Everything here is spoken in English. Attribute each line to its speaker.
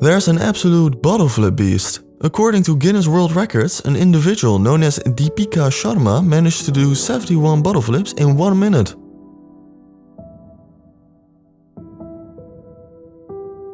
Speaker 1: There's an absolute bottle flip beast. According to Guinness World Records, an individual known as Deepika Sharma managed to do 71 bottle flips in 1 minute.